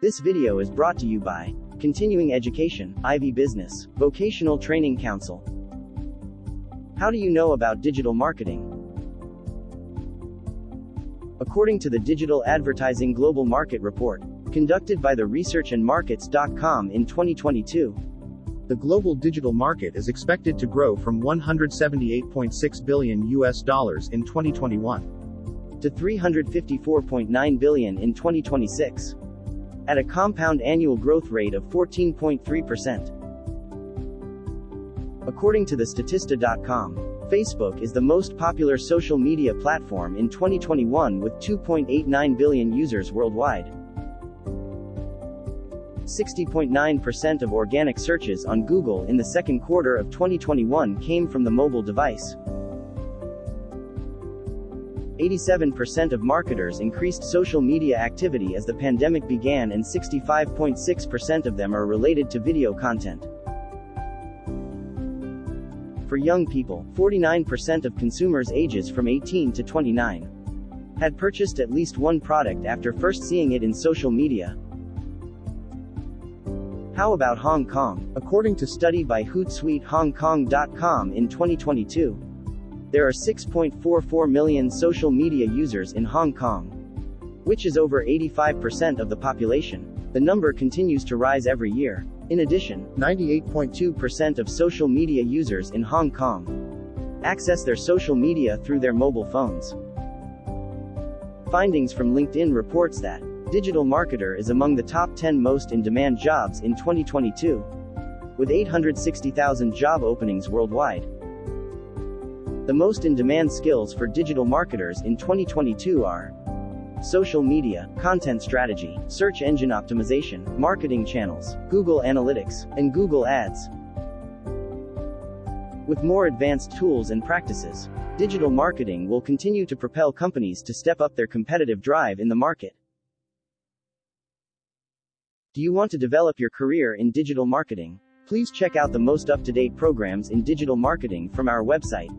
This video is brought to you by Continuing Education, Ivy Business, Vocational Training Council. How do you know about digital marketing? According to the Digital Advertising Global Market Report, conducted by the Research and researchandmarkets.com in 2022, The global digital market is expected to grow from 178.6 billion US dollars in 2021 to 354.9 billion in 2026, at a compound annual growth rate of 14.3%. According to the Statista.com, Facebook is the most popular social media platform in 2021 with 2.89 billion users worldwide. 60.9% of organic searches on Google in the second quarter of 2021 came from the mobile device. 87% of marketers increased social media activity as the pandemic began, and 65.6% of them are related to video content. For young people, 49% of consumers ages from 18 to 29 had purchased at least one product after first seeing it in social media. How about Hong Kong? According to study by HootsuiteHongKong.com in 2022, there are 6.44 million social media users in Hong Kong, which is over 85% of the population. The number continues to rise every year. In addition, 98.2% of social media users in Hong Kong access their social media through their mobile phones. Findings from LinkedIn reports that digital marketer is among the top 10 most in demand jobs in 2022, with 860,000 job openings worldwide. The most in demand skills for digital marketers in 2022 are social media, content strategy, search engine optimization, marketing channels, Google Analytics, and Google Ads. With more advanced tools and practices, digital marketing will continue to propel companies to step up their competitive drive in the market. Do you want to develop your career in digital marketing? Please check out the most up to date programs in digital marketing from our website